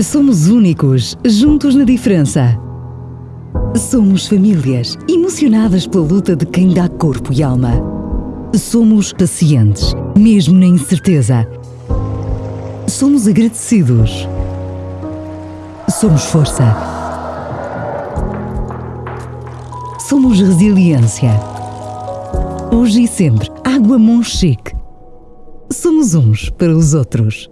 Somos únicos, juntos na diferença. Somos famílias, emocionadas pela luta de quem dá corpo e alma. Somos pacientes, mesmo na incerteza. Somos agradecidos. Somos força. Somos resiliência. Hoje e sempre, Água Monchique. Somos uns para os outros.